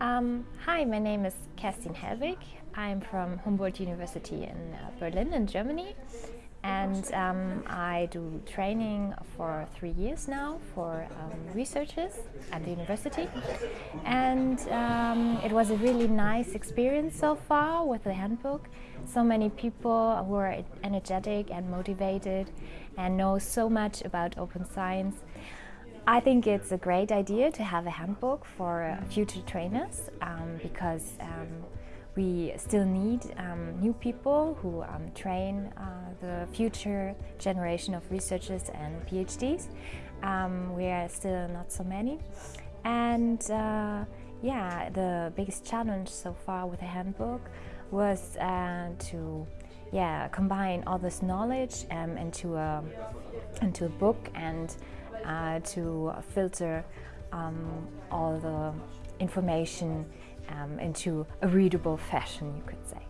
Um, hi, my name is Kerstin Hellwig. I'm from Humboldt University in uh, Berlin in Germany and um, I do training for three years now for um, researchers at the university and um, it was a really nice experience so far with the handbook. So many people who are energetic and motivated and know so much about open science. I think it's a great idea to have a handbook for uh, future trainers um, because um, we still need um, new people who um, train uh, the future generation of researchers and PhDs. Um, we are still not so many. And uh, yeah, the biggest challenge so far with the handbook was uh, to yeah, combine all this knowledge um, into, a, into a book and uh, to filter um, all the information um, into a readable fashion, you could say.